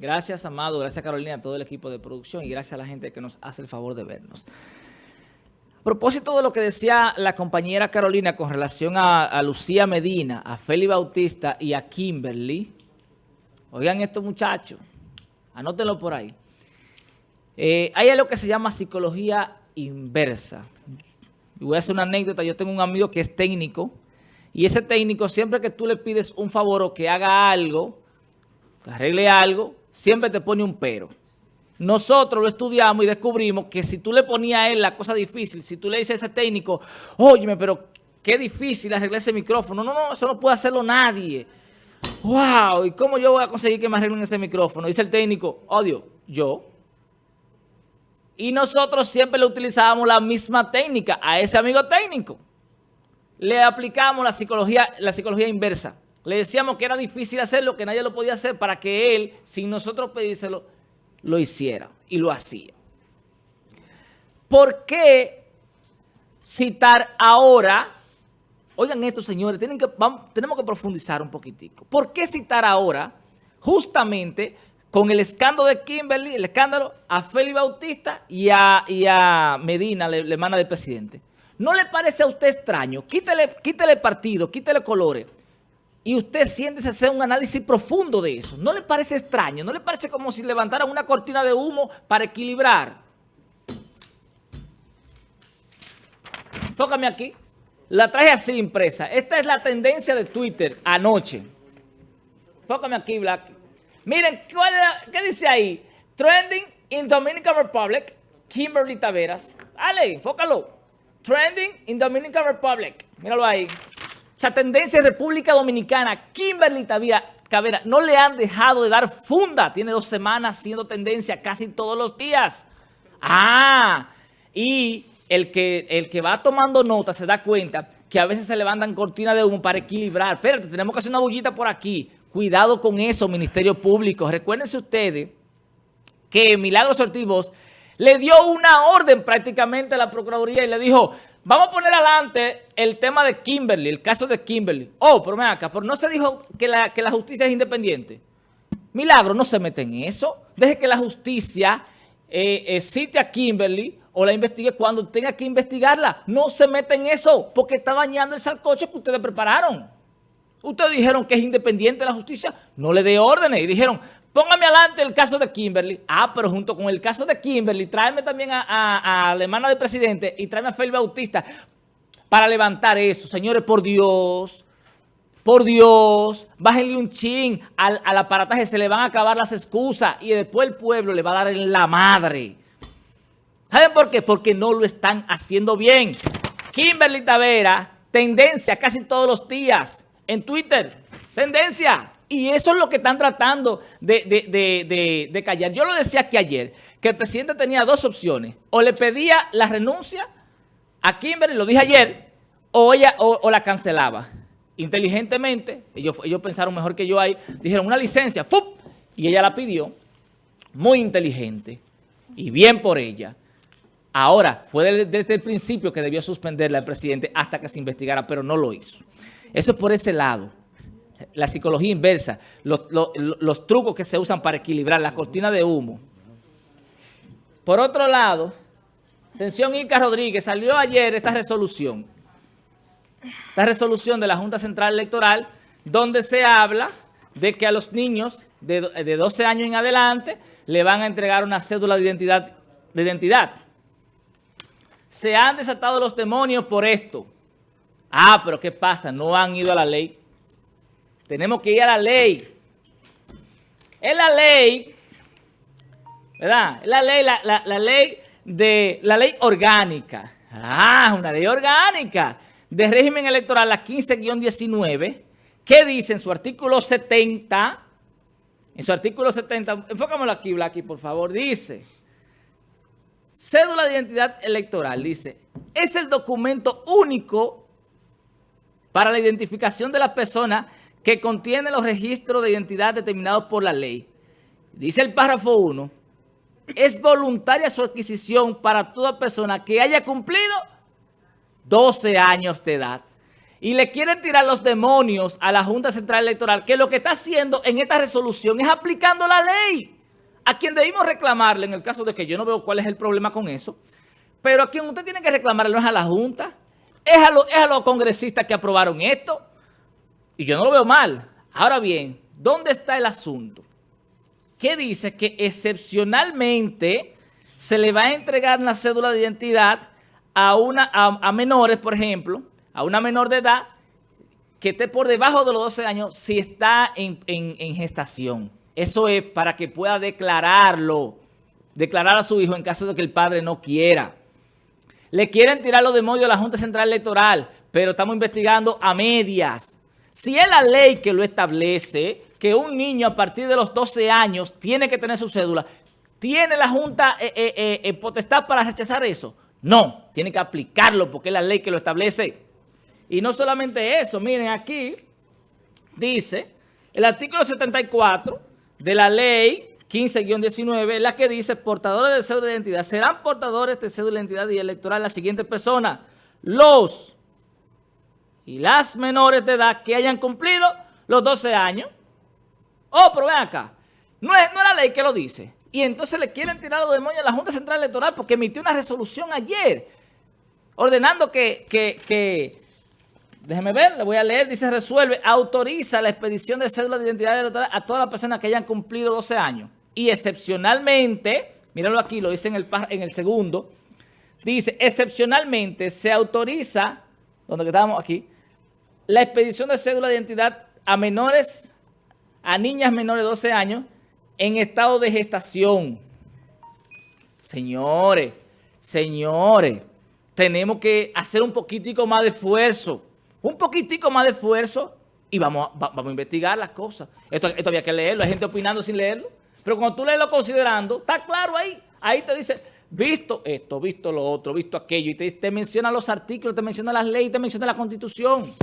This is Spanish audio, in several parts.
Gracias, Amado. Gracias, Carolina, a todo el equipo de producción y gracias a la gente que nos hace el favor de vernos. A propósito de lo que decía la compañera Carolina con relación a, Lucía Medina, a Feli Bautista y a Kimberly, oigan estos muchachos, anótenlo por ahí. Eh, hay algo que se llama psicología inversa. Y voy a hacer una anécdota. Yo tengo un amigo que es técnico y ese técnico siempre que tú le pides un favor o que haga algo, que arregle algo, siempre te pone un pero. Nosotros lo estudiamos y descubrimos que si tú le ponías a él la cosa difícil, si tú le dices a ese técnico, óyeme, pero qué difícil arreglar ese micrófono. No, no, eso no puede hacerlo nadie. ¡Wow! ¿Y cómo yo voy a conseguir que me arreglen ese micrófono? Dice el técnico, odio, yo. Y nosotros siempre le utilizábamos la misma técnica a ese amigo técnico. Le aplicamos la psicología, la psicología inversa. Le decíamos que era difícil hacerlo, que nadie lo podía hacer para que él, sin nosotros pedírselo, lo hiciera y lo hacía. ¿Por qué citar ahora? Oigan esto, señores, tenemos que profundizar un poquitico. ¿Por qué citar ahora justamente con el escándalo de Kimberly, el escándalo a Félix Bautista y a, Medina, la hermana del presidente. ¿No le parece a usted extraño? Quítele, quítele partido, quítele colores. Y usted siente hacer un análisis profundo de eso. ¿No le parece extraño? ¿No le parece como si levantaran una cortina de humo para equilibrar? Tócame aquí. La traje así impresa. Esta es la tendencia de Twitter anoche. Fócame aquí, Black. Miren, ¿qué dice ahí? Trending in Dominican Republic, Kimberly Taveras. Dale, enfócalo. Trending in Dominican Republic. Míralo ahí. Esa tendencia en República Dominicana, Kimberly Taveras, no le han dejado de dar funda. Tiene dos semanas siendo tendencia casi todos los días. Ah, y el que, el que va tomando nota se da cuenta que a veces se levantan cortinas de humo para equilibrar. Espérate, tenemos que hacer una bullita por aquí. Cuidado con eso, Ministerio Público. Recuérdense ustedes que Milagros Ortiz le dio una orden prácticamente a la Procuraduría y le dijo, vamos a poner adelante el tema de Kimberly, el caso de Kimberly. Oh, pero ven acá, pero no se dijo que la, que la justicia es independiente. Milagro, no se mete en eso. Deje que la justicia eh, eh, cite a Kimberly o la investigue cuando tenga que investigarla. No se mete en eso porque está dañando el salcocho que ustedes prepararon. Ustedes dijeron que es independiente la justicia, no le dé órdenes. Y dijeron, póngame adelante el caso de Kimberly. Ah, pero junto con el caso de Kimberly, tráeme también a, la hermana del presidente y tráeme a Félix Bautista para levantar eso. Señores, por Dios, por Dios, bájenle un chin al, al aparataje, se le van a acabar las excusas y después el pueblo le va a dar en la madre. ¿Saben por qué? Porque no lo están haciendo bien. Kimberly Tavera, tendencia casi todos los días en Twitter. Tendencia. Y eso es lo que están tratando de, callar. Yo lo decía aquí ayer, que el presidente tenía dos opciones. O le pedía la renuncia a Kimberly, lo dije ayer, o, ella, o, la cancelaba. Inteligentemente, ellos, ellos pensaron mejor que yo ahí, dijeron una licencia, ¡fup! y ella la pidió. Muy inteligente y bien por ella. Ahora, fue desde, el principio que debió suspenderla el presidente hasta que se investigara, pero no lo hizo. Eso es por ese lado. La psicología inversa, los, trucos que se usan para equilibrar, la cortina de humo. Por otro lado, atención Ica Rodríguez, salió ayer esta resolución. Esta resolución de la Junta Central Electoral, donde se habla de que a los niños de, de 12 años en adelante le van a entregar una cédula de identidad. De identidad. Se han desatado los demonios por esto. Ah, pero ¿qué pasa? No han ido a la ley. Tenemos que ir a la ley. Es la ley, ¿verdad? Es la ley, la, ley de la ley orgánica. Ah, una ley orgánica de régimen electoral, la 15-19, que dice en su artículo 70, en su artículo 70, enfócamelo aquí, Blacky, por favor, dice, cédula de identidad electoral, dice, es el documento único para la identificación de la persona que contiene los registros de identidad determinados por la ley. Dice el párrafo 1, es voluntaria su adquisición para toda persona que haya cumplido 12 años de edad. y le quieren tirar los demonios a la Junta Central Electoral, que lo que está haciendo en esta resolución es aplicando la ley. A quien debimos reclamarle, en el caso de que yo no veo cuál es el problema con eso, pero a quien usted tiene que reclamarle no es a la Junta, es a, es a los congresistas que aprobaron esto. Y yo no lo veo mal. Ahora bien, ¿dónde está el asunto? Que dice que excepcionalmente se le va a entregar una cédula de identidad a, una, a menores, por ejemplo, a una menor de edad que esté por debajo de los 12 años si está en, gestación. Eso es para que pueda declararlo, declarar a su hijo en caso de que el padre no quiera. Le quieren tirar los demonios a la Junta Central Electoral, pero estamos investigando a medias. Si es la ley que lo establece, que un niño a partir de los 12 años tiene que tener su cédula, ¿tiene la Junta eh, eh, eh, potestad para rechazar eso? No, tiene que aplicarlo porque es la ley que lo establece. Y no solamente eso, miren aquí, dice, el artículo 74 de la ley 15-19, la que dice, portadores de cédula de identidad, serán portadores de cédula de identidad y electoral las siguientes personas, los y las menores de edad que hayan cumplido los 12 años. Oh, pero ven acá, no es, no es la ley que lo dice. Y entonces le quieren tirar los demonios a la Junta Central Electoral porque emitió una resolución ayer ordenando que, que, Déjeme ver, le voy a leer. Dice, resuelve, autoriza la expedición de cédula de identidad a todas las personas que hayan cumplido 12 años. Y excepcionalmente, míralo aquí, lo dice en el, en el segundo, dice, excepcionalmente se autoriza, donde estábamos aquí, la expedición de cédula de identidad a menores, a niñas menores de 12 años, en estado de gestación. Señores, señores, tenemos que hacer un poquitico más de esfuerzo un poquitico más de esfuerzo y vamos, vamos a investigar las cosas. Esto, había que leerlo, hay gente opinando sin leerlo. Pero cuando tú lees lo considerando, está claro ahí. Ahí te dice, visto esto, visto lo otro, visto aquello. Y te menciona los artículos, te menciona las leyes, te menciona la constitución.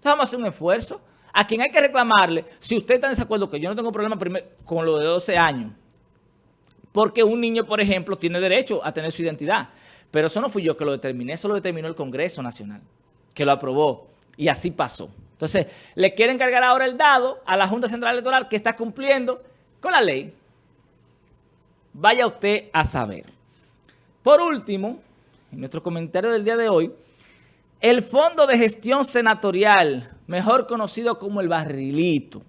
Entonces vamos a hacer un esfuerzo. A quien hay que reclamarle, si usted está en desacuerdo, que yo no tengo problema con lo de 12 años, porque un niño, por ejemplo, tiene derecho a tener su identidad. Pero eso no fui yo que lo determiné, eso lo determinó el Congreso Nacional, que lo aprobó. Y así pasó. Entonces, le quieren cargar ahora el dado a la Junta Central Electoral que está cumpliendo con la ley. Vaya usted a saber. Por último, en nuestro comentario del día de hoy, el Fondo de Gestión Senatorial, mejor conocido como el Barrilito,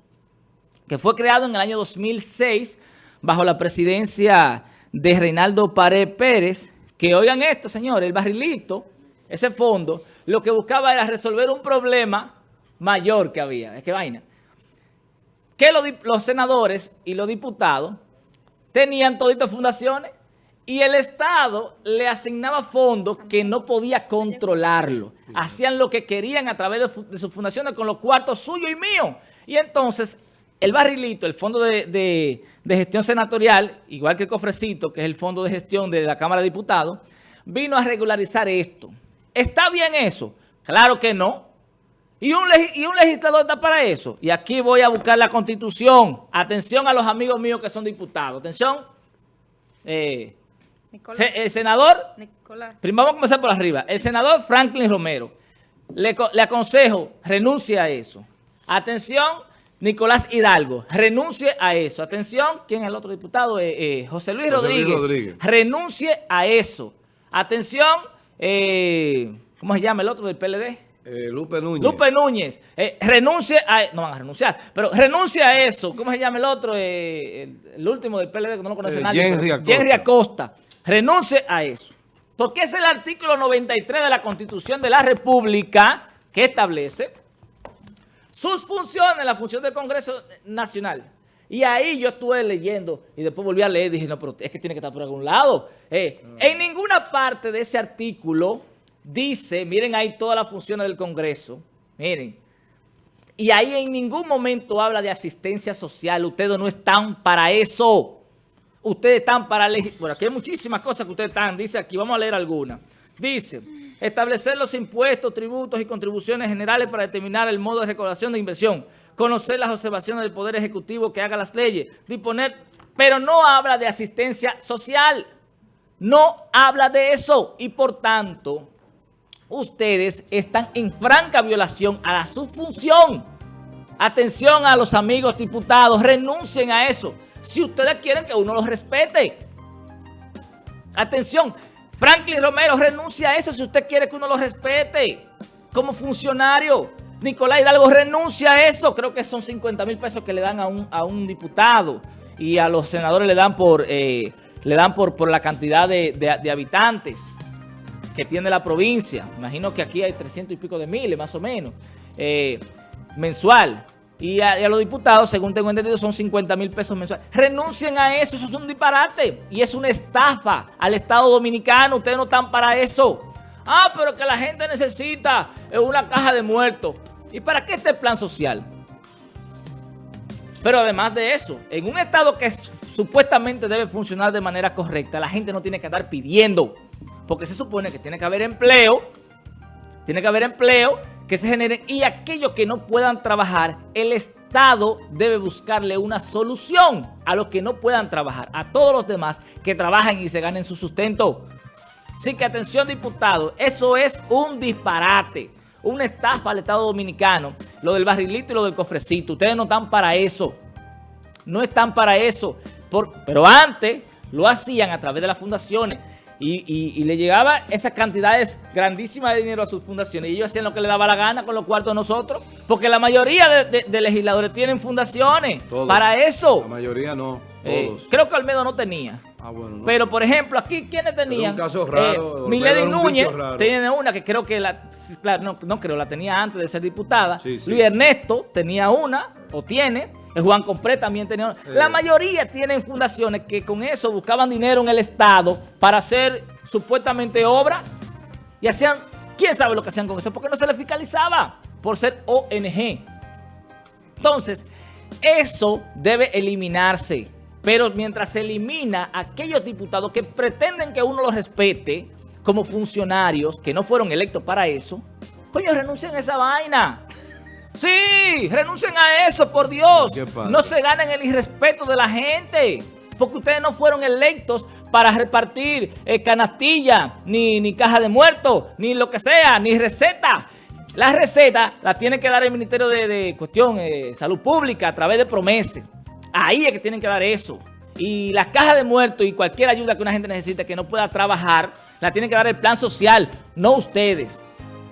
que fue creado en el año 2006 bajo la presidencia de Reinaldo Pared Pérez, que oigan esto, señores, el Barrilito, ese fondo, lo que buscaba era resolver un problema mayor que había. Es que vaina. Que los, senadores y los diputados tenían toditas fundaciones y el Estado le asignaba fondos que no podía controlarlo. Hacían lo que querían a través de, sus fundaciones con los cuartos suyos y míos. Y entonces el barrilito, el fondo de, gestión senatorial, igual que el cofrecito, que es el fondo de gestión de la Cámara de Diputados, vino a regularizar esto. ¿Está bien eso? Claro que no. ¿Y un, legislador está para eso? Y aquí voy a buscar la Constitución. Atención a los amigos míos que son diputados. Atención. Eh, el senador, Nicolás. primero vamos a comenzar por arriba. El senador Franklin Romero. Le, aconsejo, renuncie a eso. Atención, Nicolás Hidalgo, renuncie a eso. Atención, ¿quién es el otro diputado? Eh, eh, José, Luis, Rodríguez. Renuncie a eso. Atención, eh, ¿cómo se llama el otro del PLD? Eh, Lupe Núñez. Lupe Núñez. Eh, renuncie a... No van a renunciar, pero renuncia a eso. ¿Cómo se llama el otro? Eh, el, último del PLD que no lo conoce nadie. Henry Acosta. Henry Acosta. Renuncie a eso. Porque es el artículo 93 de la Constitución de la República que establece sus funciones, la función del Congreso Nacional. Y ahí yo estuve leyendo y después volví a leer y dije, no, pero es que tiene que estar por algún lado. Eh, en ninguna parte de ese artículo dice, miren ahí todas las funciones del Congreso, miren, y ahí en ningún momento habla de asistencia social. Ustedes no están para eso. Ustedes están para... Bueno, aquí hay muchísimas cosas que ustedes están. Dice aquí, vamos a leer algunas. Dice, establecer los impuestos, tributos y contribuciones generales para determinar el modo de recaudación de inversión conocer las observaciones del Poder Ejecutivo que haga las leyes, disponer, pero no habla de asistencia social, no habla de eso y por tanto, ustedes están en franca violación a su función. Atención a los amigos diputados, renuncien a eso. Si ustedes quieren que uno los respete. Atención, Franklin Romero renuncia a eso si usted quiere que uno lo respete como funcionario. Nicolás Hidalgo renuncia a eso. Creo que son 50 mil pesos que le dan a un, a un diputado y a los senadores le dan por, eh, le dan por, por la cantidad de, habitantes que tiene la provincia. Imagino que aquí hay 300 y pico de miles, más o menos, eh, mensual. Y a, los diputados, según tengo entendido, son 50 mil pesos mensuales. Renuncien a eso, eso es un disparate. Y es una estafa al Estado Dominicano. Ustedes no están para eso. Ah, pero que la gente necesita una caja de muertos. ¿Y para qué este plan social? Pero además de eso, en un Estado que supuestamente debe funcionar de manera correcta, la gente no tiene que estar pidiendo. Porque se supone que tiene que haber empleo, tiene que haber empleo que se generen y aquellos que no puedan trabajar, el Estado debe buscarle una solución a los que no puedan trabajar, a todos los demás que trabajan y se ganen su sustento. Así que atención diputados, eso es un disparate una estafa al Estado Dominicano, lo del barrilito y lo del cofrecito. Ustedes no están para eso. No están para eso. pero antes lo hacían a través de las fundaciones y, le llegaba esas cantidades grandísimas de dinero a sus fundaciones y ellos hacían lo que les daba la gana con los cuartos de nosotros. Porque la mayoría de, legisladores tienen fundaciones para eso. La mayoría no, eh, todos. creo que Almedo no tenía. Ah, Pero, por ejemplo, aquí, ¿quiénes tenían? un caso raro. Eh, Milady Núñez tiene una que creo que la, claro, no, creo, la tenía antes de ser diputada. Luis Ernesto tenía una, o tiene. El Juan Compré también tenía una. La mayoría tienen fundaciones que con eso buscaban dinero en el Estado para hacer supuestamente obras. Y hacían, ¿quién sabe lo que hacían con eso? Porque no se les fiscalizaba por ser ONG. Entonces, eso debe eliminarse. Pero mientras se elimina a aquellos diputados que pretenden que uno los respete como funcionarios, que no fueron electos para eso, coño, renuncien a esa vaina. Sí, renuncien a eso, por Dios. No se ganen el irrespeto de la gente. Porque ustedes no fueron electos para repartir eh, canastilla, ni, ni caja de muertos, ni lo que sea, ni receta. La receta la tiene que dar el Ministerio de, Cuestión eh, Salud Pública a través de promesas. Ahí es que tienen que dar eso. Y las cajas de muertos y cualquier ayuda que una gente necesite que no pueda trabajar, la tiene que dar el plan social, no ustedes.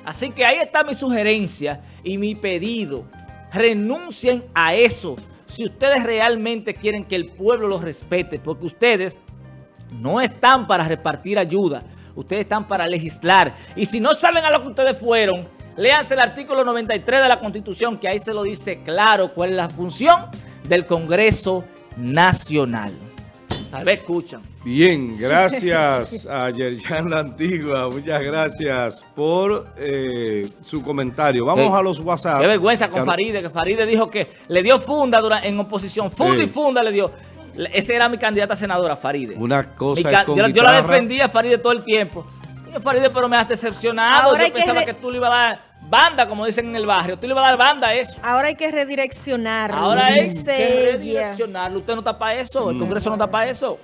Así que ahí está mi sugerencia y mi pedido. Renuncien a eso si ustedes realmente quieren que el pueblo los respete, porque ustedes no están para repartir ayuda, ustedes están para legislar. Y si no saben a lo que ustedes fueron, léanse el artículo 93 de la Constitución, que ahí se lo dice claro cuál es la función del Congreso Nacional. Tal vez escuchan. Bien, gracias a Yerjan La Antigua, muchas gracias por eh, su comentario. Vamos a los WhatsApp. Qué vergüenza con Faride, que Faride dijo que le dio funda en oposición, funda y funda le dio. Esa era mi candidata senadora, Faride. Una cosa yo, yo, la defendía a Faride todo el tiempo. Faride, pero me has decepcionado. yo pensaba que tú le ibas a dar banda, como dicen en el barrio. Tú le vas a dar banda a eso. Ahora hay que redireccionarlo. Ahora hay que redireccionarlo. Usted no está para eso. El Congreso no está para eso.